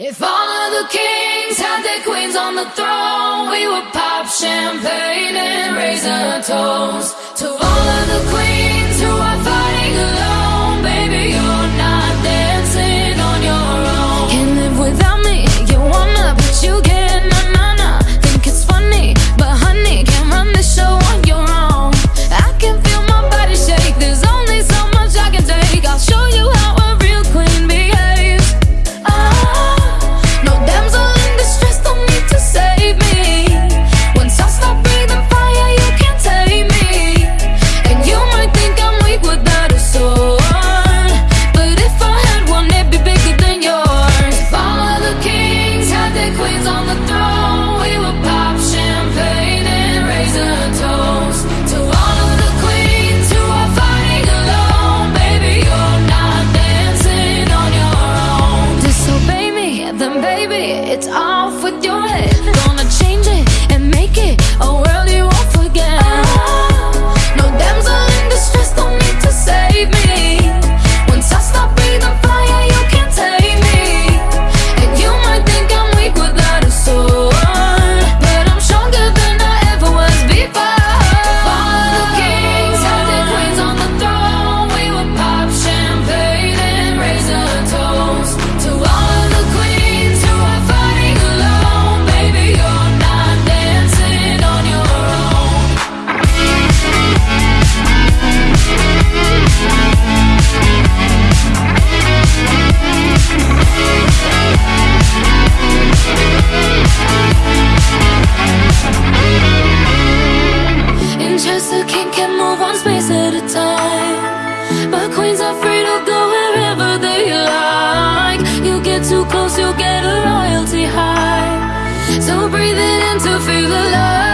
If all of the kings had their queens on the throne, we would pop champagne and raise a toast. baby, it's off with your head. Gonna So breathe it in to feel the love.